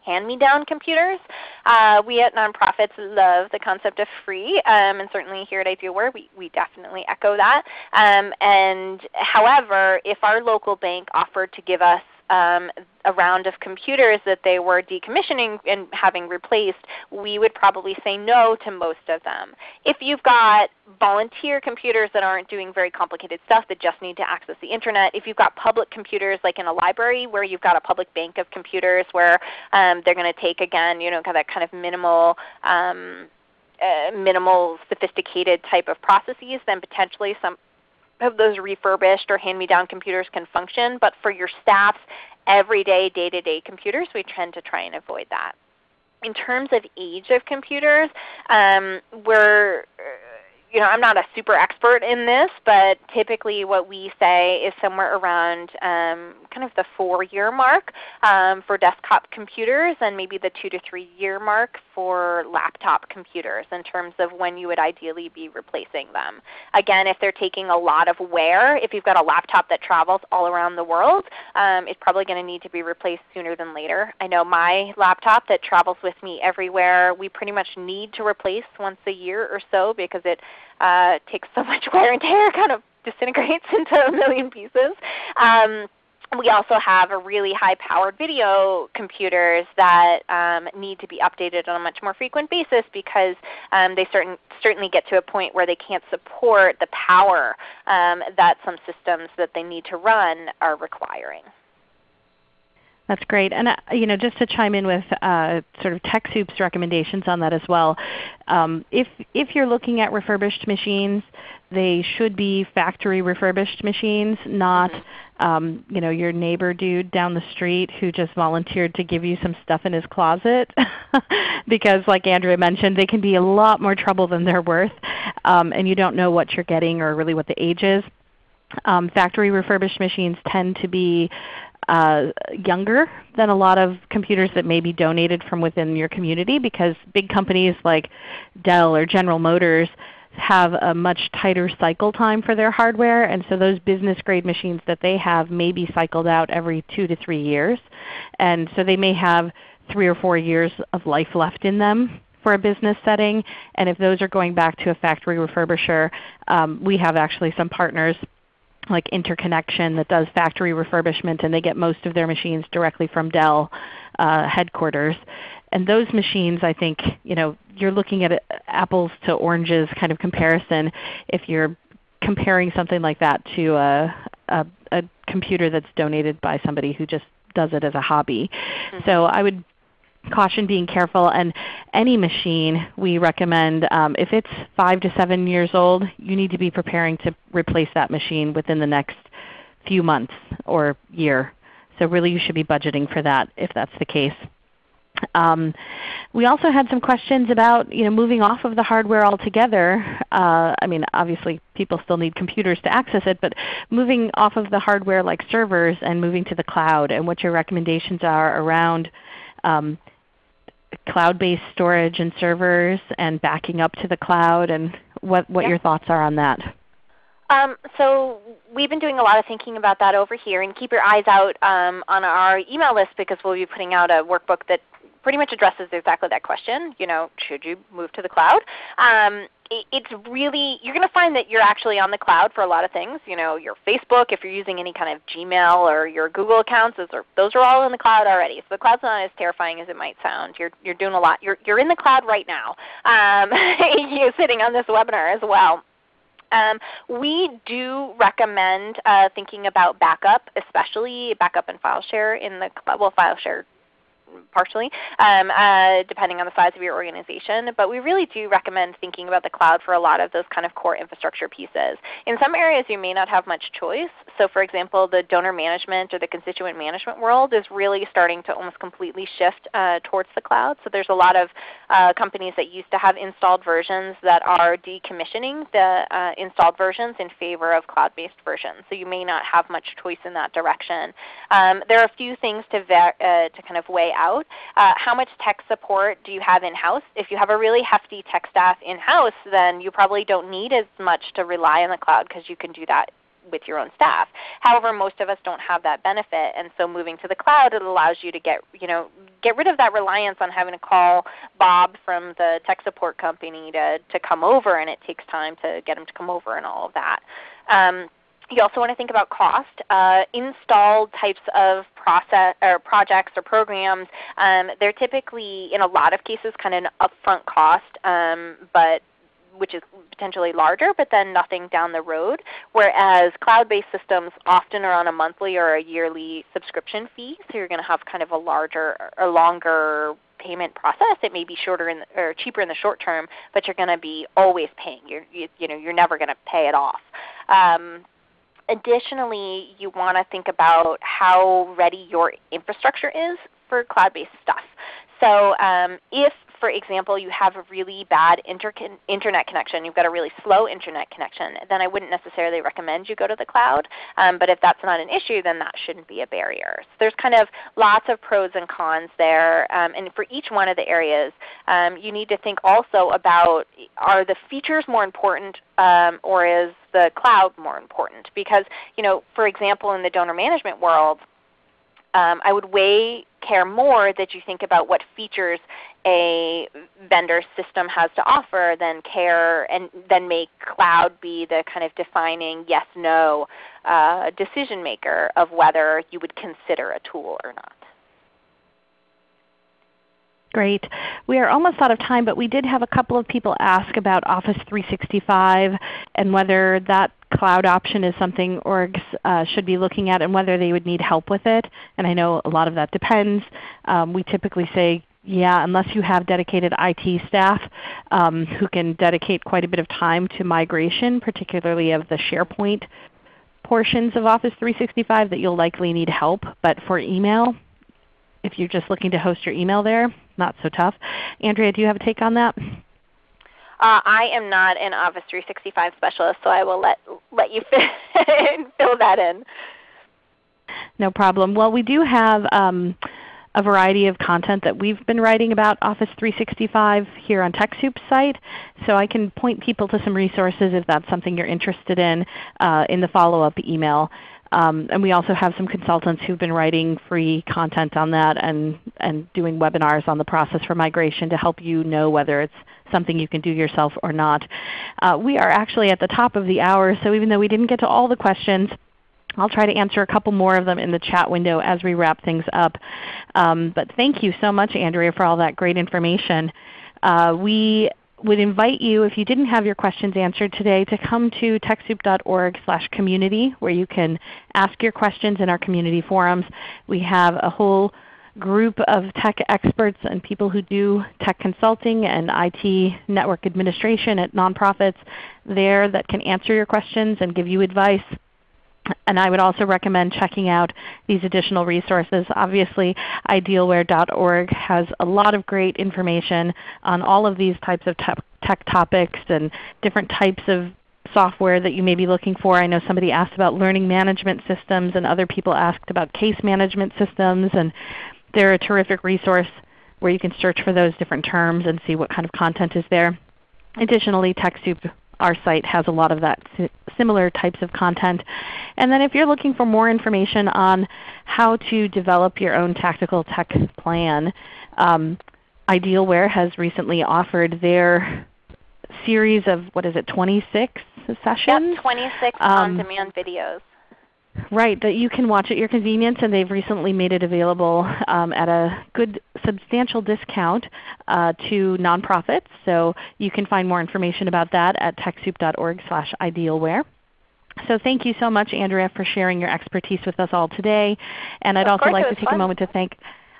hand-me-down computers. Uh, we at nonprofits love the concept of free, um, and certainly here at Idealware we, we definitely echo that. Um, and however, if our local bank offered to give us um, a round of computers that they were decommissioning and having replaced, we would probably say no to most of them. If you've got volunteer computers that aren't doing very complicated stuff that just need to access the Internet, if you've got public computers like in a library where you've got a public bank of computers where um, they're going to take again you know, that kind of minimal um, uh, minimal sophisticated type of processes, then potentially some of those refurbished or hand-me-down computers can function. But for your staff's everyday, day-to-day computers, we tend to try and avoid that. In terms of age of computers, um, we're you know, I'm not a super expert in this, but typically what we say is somewhere around um, kind of the four-year mark um, for desktop computers and maybe the two to three year mark for laptop computers in terms of when you would ideally be replacing them. Again, if they're taking a lot of wear, if you've got a laptop that travels all around the world, um, it's probably going to need to be replaced sooner than later. I know my laptop that travels with me everywhere, we pretty much need to replace once a year or so because it uh, takes so much wear and tear, kind of disintegrates into a million pieces. Um, we also have a really high-powered video computers that um, need to be updated on a much more frequent basis because um, they certain, certainly get to a point where they can't support the power um, that some systems that they need to run are requiring. That's great. And uh, you know, just to chime in with uh, sort of TechSoup's recommendations on that as well, um, if, if you're looking at refurbished machines, they should be factory refurbished machines, not mm-hmm. um, you know, your neighbor dude down the street who just volunteered to give you some stuff in his closet. because like Andrea mentioned, they can be a lot more trouble than they're worth, um, and you don't know what you're getting or really what the age is. Um, factory refurbished machines tend to be uh, younger than a lot of computers that may be donated from within your community because big companies like Dell or General Motors have a much tighter cycle time for their hardware, and so those business grade machines that they have may be cycled out every 2 to 3 years. And so they may have 3 or 4 years of life left in them for a business setting. And if those are going back to a factory refurbisher, um, we have actually some partners like Interconnection that does factory refurbishment and they get most of their machines directly from Dell uh, headquarters. And those machines I think you know, you're looking at apples to oranges kind of comparison if you're comparing something like that to a, a, a computer that's donated by somebody who just does it as a hobby. Mm -hmm. So I would caution being careful. And any machine we recommend, um, if it's 5 to 7 years old, you need to be preparing to replace that machine within the next few months or year. So really you should be budgeting for that if that's the case. Um, we also had some questions about you know, moving off of the hardware altogether. Uh, I mean obviously people still need computers to access it, but moving off of the hardware like servers and moving to the cloud and what your recommendations are around um, cloud-based storage and servers and backing up to the cloud and what, what your thoughts are on that. Um, so we've been doing a lot of thinking about that over here, and keep your eyes out um, on our email list because we'll be putting out a workbook that pretty much addresses exactly that question. You know, should you move to the cloud? Um, it's really you're going to find that you're actually on the cloud for a lot of things. You know, your Facebook, if you're using any kind of Gmail or your Google accounts, those are those are all in the cloud already. So the cloud's not as terrifying as it might sound. You're you're doing a lot. You're you're in the cloud right now. Um, you're sitting on this webinar as well. Um, we do recommend uh, thinking about backup, especially backup and file share in the well file share partially, um, uh, depending on the size of your organization. But we really do recommend thinking about the cloud for a lot of those kind of core infrastructure pieces. In some areas you may not have much choice. So for example, the donor management or the constituent management world is really starting to almost completely shift uh, towards the cloud. So there's a lot of uh, companies that used to have installed versions that are decommissioning the uh, installed versions in favor of cloud-based versions. So you may not have much choice in that direction. Um, there are a few things to, uh, to kind of weigh out. Uh, how much tech support do you have in-house? If you have a really hefty tech staff in-house, then you probably don't need as much to rely on the cloud because you can do that with your own staff. However, most of us don't have that benefit, and so moving to the cloud it allows you to get you know get rid of that reliance on having to call Bob from the tech support company to to come over, and it takes time to get him to come over and all of that. Um, you also want to think about cost. Uh, installed types of process or projects or programs, um, they're typically in a lot of cases kind of an upfront cost, um, but which is potentially larger, but then nothing down the road. Whereas cloud-based systems often are on a monthly or a yearly subscription fee, so you're going to have kind of a larger or longer payment process. It may be shorter in the, or cheaper in the short term, but you're going to be always paying. You're, you, you know, you're never going to pay it off. Um, additionally, you want to think about how ready your infrastructure is for cloud-based stuff. So um, if, for example, you have a really bad inter internet connection, you've got a really slow internet connection, then I wouldn't necessarily recommend you go to the cloud. Um, but if that's not an issue, then that shouldn't be a barrier. So there's kind of lots of pros and cons there. Um, and for each one of the areas, um, you need to think also about are the features more important um, or is the cloud more important? Because you know, for example, in the donor management world, um, I would way care more that you think about what features a vendor system has to offer than care and then make cloud be the kind of defining yes no uh, decision maker of whether you would consider a tool or not. Great. We are almost out of time, but we did have a couple of people ask about Office 365 and whether that cloud option is something orgs uh, should be looking at and whether they would need help with it. And I know a lot of that depends. Um, we typically say yeah, unless you have dedicated IT staff um, who can dedicate quite a bit of time to migration, particularly of the SharePoint portions of Office 365 that you'll likely need help. But for email, if you're just looking to host your email there, not so tough. Andrea, do you have a take on that? Uh, I am not an Office 365 specialist, so I will let, let you fill that in. No problem. Well, we do have um, a variety of content that we've been writing about Office 365 here on TechSoup's site. So I can point people to some resources if that's something you're interested in uh, in the follow-up email. Um, and we also have some consultants who've been writing free content on that and, and doing webinars on the process for migration to help you know whether it's something you can do yourself or not. Uh, we are actually at the top of the hour, so even though we didn't get to all the questions, I'll try to answer a couple more of them in the chat window as we wrap things up. Um, but thank you so much Andrea for all that great information. Uh, we would invite you, if you didn't have your questions answered today, to come to TechSoup.org community where you can ask your questions in our community forums. We have a whole group of tech experts and people who do tech consulting and IT network administration at nonprofits there that can answer your questions and give you advice. And I would also recommend checking out these additional resources. Obviously idealware.org has a lot of great information on all of these types of tech topics and different types of software that you may be looking for. I know somebody asked about learning management systems and other people asked about case management systems. And they're a terrific resource where you can search for those different terms and see what kind of content is there. Additionally, TechSoup, our site, has a lot of that similar types of content. And then if you're looking for more information on how to develop your own tactical tech plan, um, Idealware has recently offered their series of, what is it, 26 sessions? Yep, 26 um, on-demand videos. Right, that you can watch at your convenience, and they've recently made it available um, at a good substantial discount uh, to nonprofits. So you can find more information about that at TechSoup.org slash idealware. So thank you so much Andrea for sharing your expertise with us all today. And I'd of also like to take fun. a moment to thank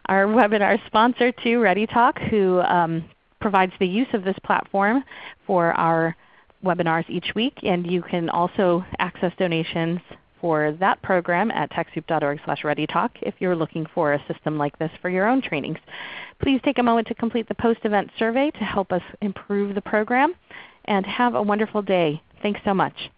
our webinar sponsor too, ReadyTalk, who um, provides the use of this platform for our webinars each week. And you can also access donations for that program at TechSoup.org ReadyTalk if you're looking for a system like this for your own trainings. Please take a moment to complete the post-event survey to help us improve the program. And have a wonderful day. Thanks so much.